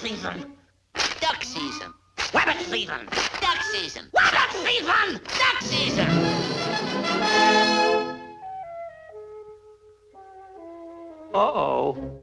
season. Duck season. Rabbit season. Duck season. Rabbit season. Duck season. Uh-oh.